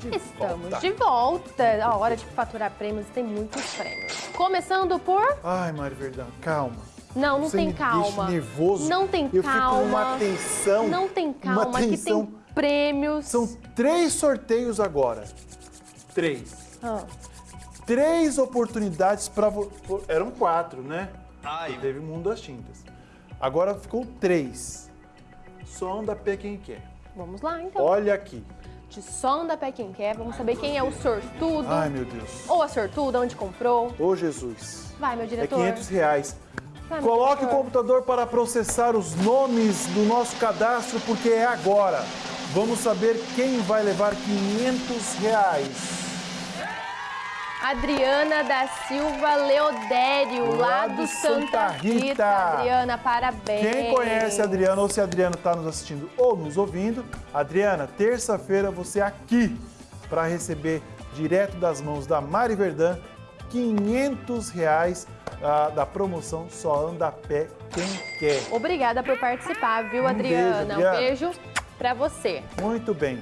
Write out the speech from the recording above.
De Estamos volta. de volta. A hora de faturar prêmios tem muitos prêmios. Começando por. Ai, Mário Verdão, calma. Não, não Você tem me calma. deixa nervoso. Não tem Eu calma. fico numa tensão. Não tem uma calma, que tensão. tem prêmios. São três sorteios agora. Três. Ah, Três oportunidades para você. Eram quatro, né? Ai, E teve Mundo das Tintas. Agora ficou três. Só anda pé quem quer. vamos lá, então. Olha aqui. De som da Pé Quem Quer, vamos saber quem é o sortudo. Ai, meu Deus. Ou a sortuda, onde comprou. Ô, Jesus. Vai, meu É diretor. 500 reais. Vai, Coloque o diretor. computador para processar os nomes do nosso cadastro, porque é agora. Vamos saber quem vai levar 500 reais. Adriana da Silva Leodério, lá, Lá do Santa Santa Rita. Rita. Adriana, parabéns. Quem conhece a Adriana ou se a Adriana está nos assistindo ou nos ouvindo, Adriana, terça-feira você aqui para receber direto das mãos da Mari Verdã 500 reais ah, da promoção Só Anda a Pé Quem Quer. Obrigada por participar, viu, Um Adriana? beijo, Adriana. Um beijo pra você. Muito bem.